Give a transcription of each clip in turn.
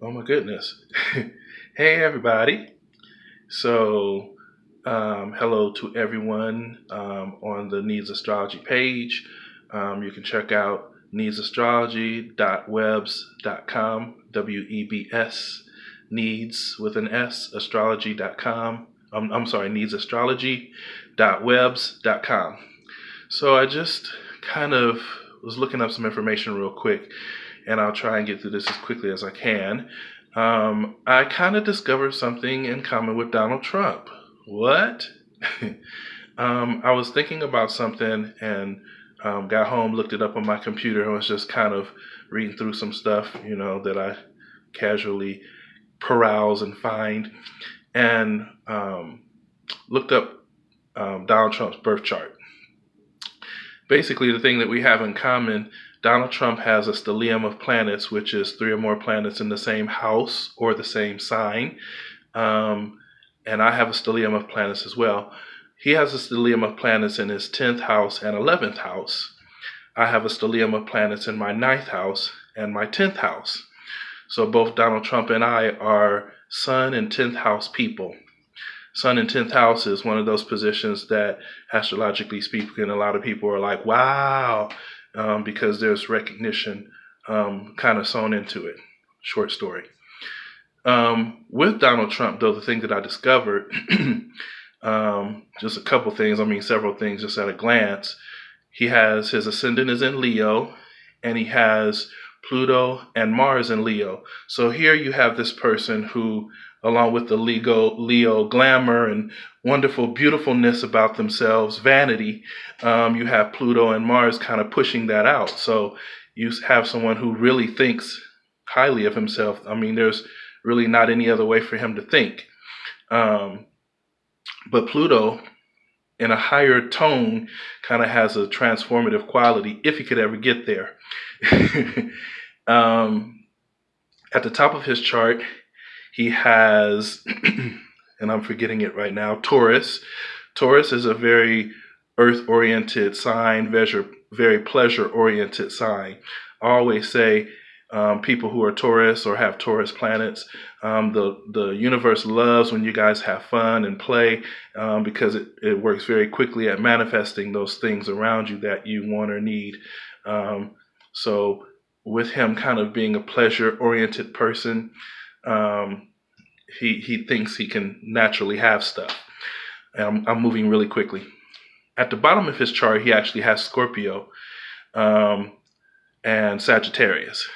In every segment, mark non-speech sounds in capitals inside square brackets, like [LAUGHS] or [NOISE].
Oh my goodness. [LAUGHS] hey everybody. So, um, hello to everyone um, on the Needs Astrology page. Um, you can check out needsastrology.webs.com, W E B S, needs with an S, astrology.com. Um, I'm sorry, needsastrology.webs.com. So, I just kind of was looking up some information real quick and I'll try and get through this as quickly as I can. Um, I kind of discovered something in common with Donald Trump. What? [LAUGHS] um, I was thinking about something and um, got home, looked it up on my computer, and was just kind of reading through some stuff, you know, that I casually peruse and find, and um, looked up um, Donald Trump's birth chart. Basically, the thing that we have in common Donald Trump has a stellium of planets, which is three or more planets in the same house or the same sign. Um, and I have a stellium of planets as well. He has a stellium of planets in his 10th house and 11th house. I have a stellium of planets in my 9th house and my 10th house. So both Donald Trump and I are sun and 10th house people. Sun in 10th house is one of those positions that, astrologically speaking, a lot of people are like, wow, um, because there's recognition um, kind of sewn into it. Short story. Um, with Donald Trump, though, the thing that I discovered, [CLEARS THROAT] um, just a couple things, I mean, several things just at a glance. He has his ascendant is in Leo, and he has Pluto and Mars in Leo. So here you have this person who along with the Leo, Leo glamour and wonderful beautifulness about themselves, vanity, um, you have Pluto and Mars kind of pushing that out. So you have someone who really thinks highly of himself. I mean, there's really not any other way for him to think. Um, but Pluto, in a higher tone, kind of has a transformative quality if he could ever get there. [LAUGHS] um, at the top of his chart, he has, [CLEARS THROAT] and I'm forgetting it right now, Taurus. Taurus is a very earth oriented sign, very pleasure oriented sign. I always say um, people who are Taurus or have Taurus planets, um, the, the universe loves when you guys have fun and play um, because it, it works very quickly at manifesting those things around you that you want or need. Um, so, with him kind of being a pleasure oriented person, um, he he thinks he can naturally have stuff. And I'm, I'm moving really quickly. At the bottom of his chart, he actually has Scorpio um, and Sagittarius.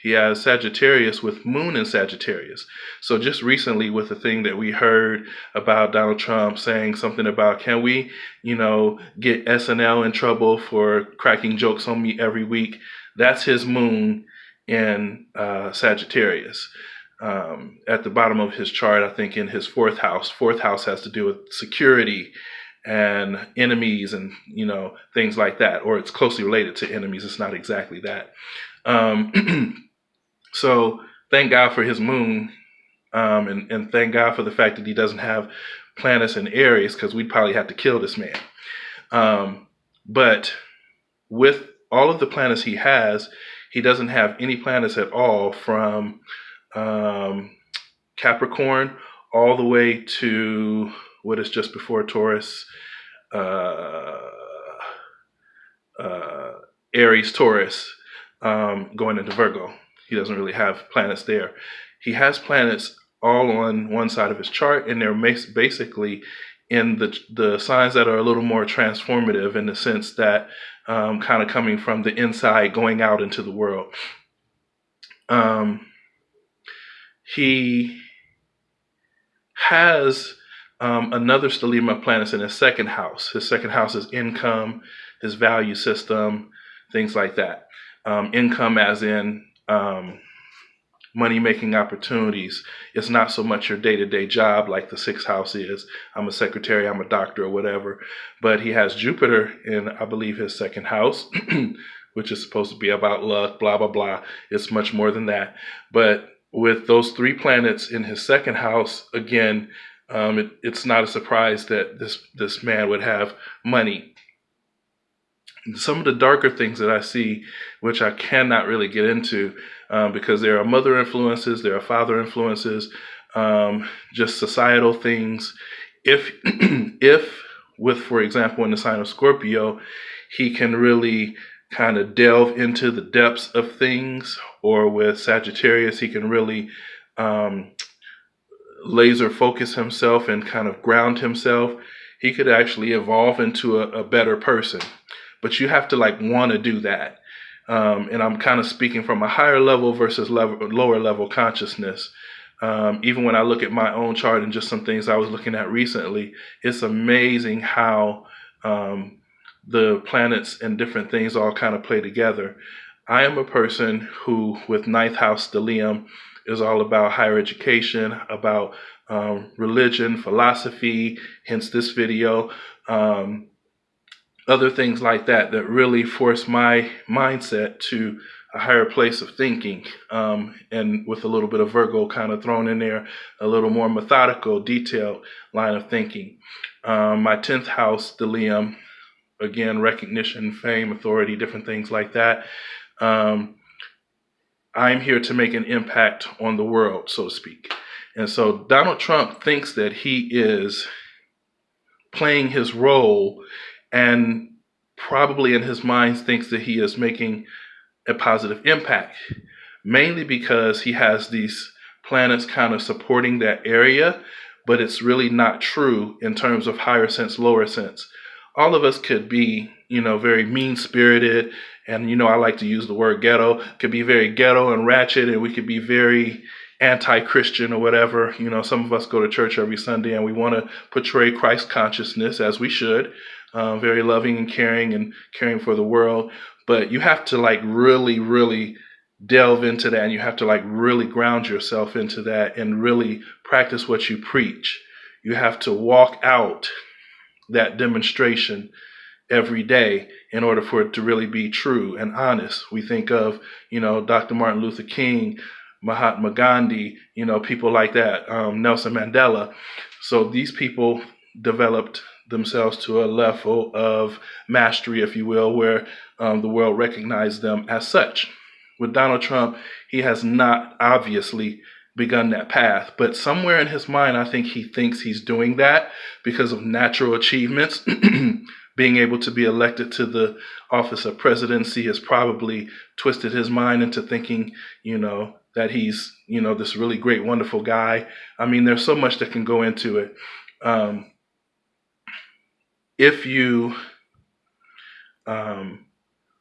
He has Sagittarius with Moon in Sagittarius. So just recently, with the thing that we heard about Donald Trump saying something about, can we, you know, get SNL in trouble for cracking jokes on me every week? That's his Moon in uh, Sagittarius um, at the bottom of his chart, I think in his fourth house. Fourth house has to do with security and enemies and you know things like that, or it's closely related to enemies. It's not exactly that. Um, [CLEARS THROAT] so thank God for his moon, um, and, and thank God for the fact that he doesn't have planets in Aries, because we'd probably have to kill this man. Um, but with all of the planets he has, he doesn't have any planets at all from um, Capricorn all the way to what is just before Taurus, uh, uh, Aries, Taurus, um, going into Virgo. He doesn't really have planets there. He has planets all on one side of his chart, and they're basically in the the signs that are a little more transformative in the sense that um, kind of coming from the inside, going out into the world. Um, he has um, another of planets in his second house. His second house is income, his value system, things like that. Um, income, as in um, money making opportunities. It's not so much your day to day job like the sixth house is. I'm a secretary, I'm a doctor, or whatever. But he has Jupiter in, I believe, his second house, [CLEARS THROAT] which is supposed to be about luck, blah, blah, blah. It's much more than that. But with those three planets in his second house, again, um, it, it's not a surprise that this this man would have money. some of the darker things that I see, which I cannot really get into um, because there are mother influences, there are father influences, um, just societal things. If, [CLEARS THROAT] if with, for example, in the sign of Scorpio, he can really kind of delve into the depths of things, or with Sagittarius, he can really um, laser focus himself and kind of ground himself. He could actually evolve into a, a better person but you have to like want to do that. Um, and I'm kind of speaking from a higher level versus level, lower level consciousness. Um, even when I look at my own chart and just some things I was looking at recently, it's amazing how um, the planets and different things all kind of play together. I am a person who, with ninth house stellium, is all about higher education, about um, religion, philosophy, hence this video. Um, other things like that that really force my mindset to a higher place of thinking um, and with a little bit of Virgo kind of thrown in there, a little more methodical, detailed line of thinking. Um, my 10th house, stellium, again, recognition, fame, authority, different things like that. Um, I'm here to make an impact on the world, so to speak. And so Donald Trump thinks that he is playing his role and probably in his mind thinks that he is making a positive impact, mainly because he has these planets kind of supporting that area, but it's really not true in terms of higher sense, lower sense. All of us could be, you know, very mean spirited, and you know, I like to use the word ghetto, could be very ghetto and ratchet, and we could be very anti-Christian or whatever. You know, some of us go to church every Sunday and we want to portray Christ consciousness as we should uh, very loving and caring and caring for the world. But you have to like really, really delve into that and you have to like really ground yourself into that and really practice what you preach. You have to walk out that demonstration every day in order for it to really be true and honest. We think of, you know, Dr. Martin Luther King, Mahatma Gandhi, you know, people like that, um, Nelson Mandela. So these people developed themselves to a level of mastery, if you will, where um, the world recognized them as such. With Donald Trump, he has not obviously begun that path, but somewhere in his mind, I think he thinks he's doing that because of natural achievements. [CLEARS THROAT] Being able to be elected to the office of presidency has probably twisted his mind into thinking, you know, that he's, you know, this really great, wonderful guy. I mean, there's so much that can go into it. Um, if you um,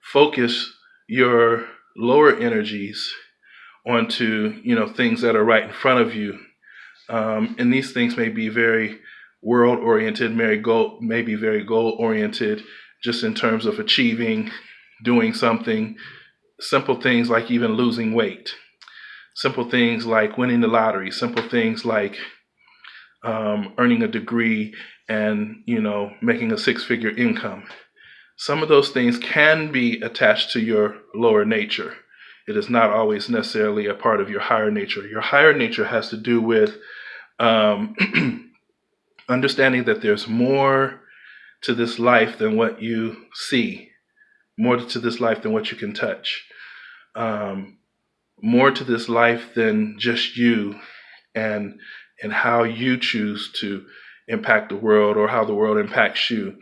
focus your lower energies onto you know things that are right in front of you um, and these things may be very world oriented may, goal, may be very goal oriented just in terms of achieving doing something simple things like even losing weight simple things like winning the lottery simple things like um, earning a degree and you know making a six-figure income. Some of those things can be attached to your lower nature. It is not always necessarily a part of your higher nature. Your higher nature has to do with um, [CLEARS THROAT] understanding that there's more to this life than what you see, more to this life than what you can touch, um, more to this life than just you and and how you choose to impact the world or how the world impacts you.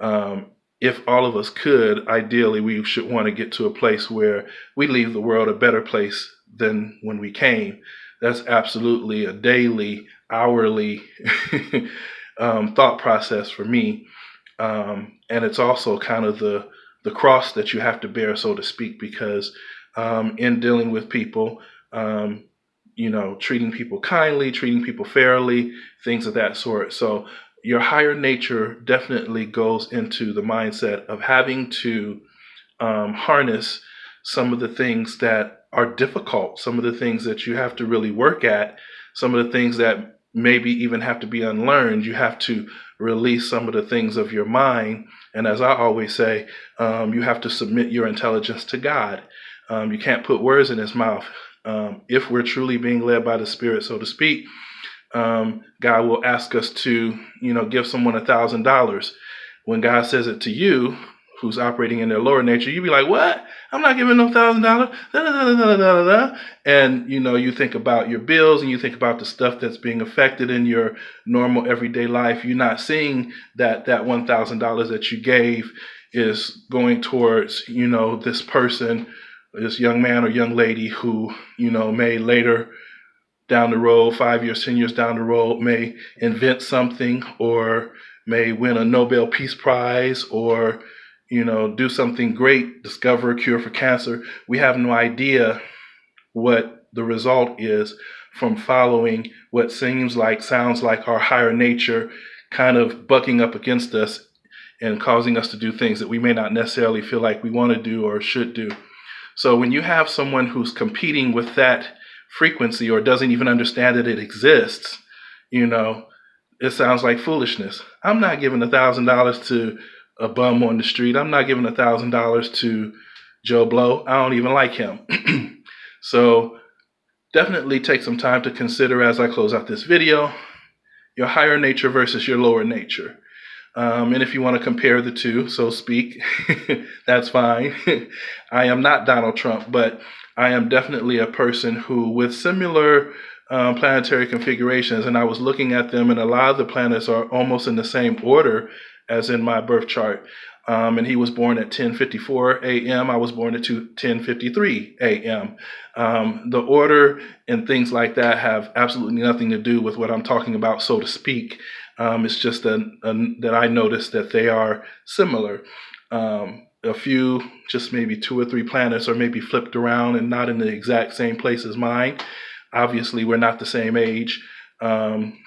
Um, if all of us could, ideally, we should want to get to a place where we leave the world a better place than when we came. That's absolutely a daily, hourly [LAUGHS] um, thought process for me. Um, and it's also kind of the the cross that you have to bear, so to speak, because um, in dealing with people, um, you know, treating people kindly, treating people fairly, things of that sort. So your higher nature definitely goes into the mindset of having to um, harness some of the things that are difficult, some of the things that you have to really work at, some of the things that maybe even have to be unlearned. You have to release some of the things of your mind. And as I always say, um, you have to submit your intelligence to God. Um, you can't put words in his mouth um, if we're truly being led by the Spirit, so to speak, um, God will ask us to, you know, give someone a thousand dollars. When God says it to you, who's operating in their lower nature, you'd be like, "What? I'm not giving no thousand dollars." And you know, you think about your bills and you think about the stuff that's being affected in your normal everyday life. You're not seeing that that one thousand dollars that you gave is going towards you know this person, this young man or young lady who you know may later down the road, five years, ten years down the road, may invent something or may win a Nobel Peace Prize or you know, do something great, discover a cure for cancer. We have no idea what the result is from following what seems like, sounds like our higher nature kind of bucking up against us and causing us to do things that we may not necessarily feel like we want to do or should do. So when you have someone who's competing with that frequency or doesn't even understand that it exists, you know, it sounds like foolishness. I'm not giving a thousand dollars to a bum on the street. I'm not giving a thousand dollars to Joe Blow. I don't even like him. [CLEARS THROAT] so definitely take some time to consider as I close out this video, your higher nature versus your lower nature. Um, and if you want to compare the two, so speak, [LAUGHS] that's fine. [LAUGHS] I am not Donald Trump, but I am definitely a person who, with similar um, planetary configurations, and I was looking at them, and a lot of the planets are almost in the same order as in my birth chart. Um, and he was born at 10:54 a.m. I was born at 10:53 a.m. Um, the order and things like that have absolutely nothing to do with what I'm talking about, so to speak. Um, it's just a, a, that I noticed that they are similar. Um, a few, just maybe two or three planets, are maybe flipped around and not in the exact same place as mine. Obviously, we're not the same age. Um,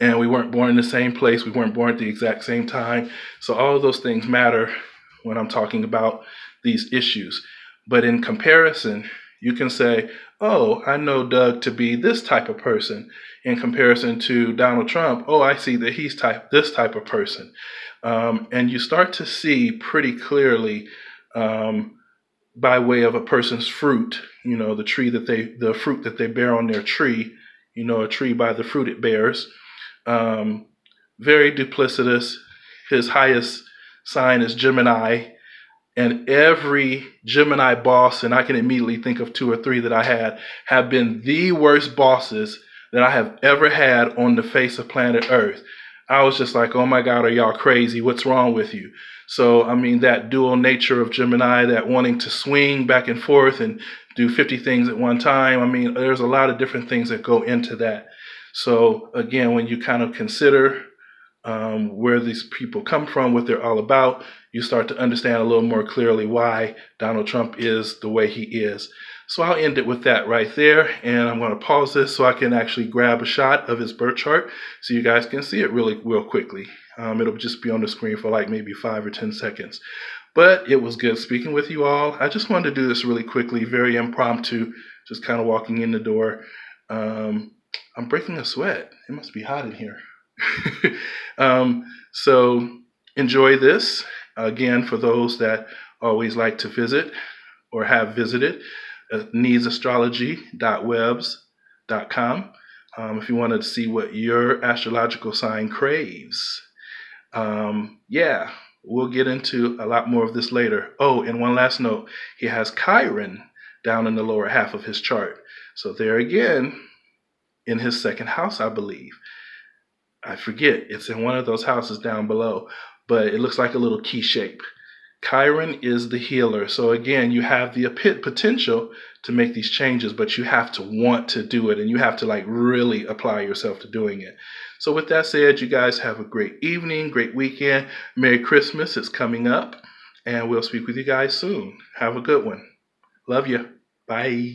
and we weren't born in the same place. We weren't born at the exact same time. So all of those things matter when I'm talking about these issues. But in comparison, you can say, oh, I know Doug to be this type of person. In comparison to Donald Trump, oh, I see that he's type this type of person. Um, and you start to see pretty clearly um, by way of a person's fruit, you know, the tree that they, the fruit that they bear on their tree, you know, a tree by the fruit it bears. Um, very duplicitous. His highest sign is Gemini. And every Gemini boss, and I can immediately think of two or three that I had, have been the worst bosses that I have ever had on the face of planet Earth. I was just like, oh my God, are y'all crazy? What's wrong with you? So, I mean, that dual nature of Gemini, that wanting to swing back and forth and do 50 things at one time. I mean, there's a lot of different things that go into that. So again, when you kind of consider um, where these people come from, what they're all about, you start to understand a little more clearly why Donald Trump is the way he is. So I'll end it with that right there. And I'm going to pause this so I can actually grab a shot of his birth chart so you guys can see it really real quickly. Um, it'll just be on the screen for like maybe five or 10 seconds. But it was good speaking with you all. I just wanted to do this really quickly, very impromptu, just kind of walking in the door. Um, I'm breaking a sweat. It must be hot in here. [LAUGHS] um, so enjoy this. Again, for those that always like to visit or have visited, uh, needsastrology.webs.com. Um, if you want to see what your astrological sign craves. Um, yeah, we'll get into a lot more of this later. Oh, and one last note he has Chiron down in the lower half of his chart. So, there again, in his second house, I believe. I forget. It's in one of those houses down below, but it looks like a little key shape. Chiron is the healer. So again, you have the potential to make these changes, but you have to want to do it and you have to like really apply yourself to doing it. So with that said, you guys have a great evening, great weekend. Merry Christmas. It's coming up and we'll speak with you guys soon. Have a good one. Love you. Bye.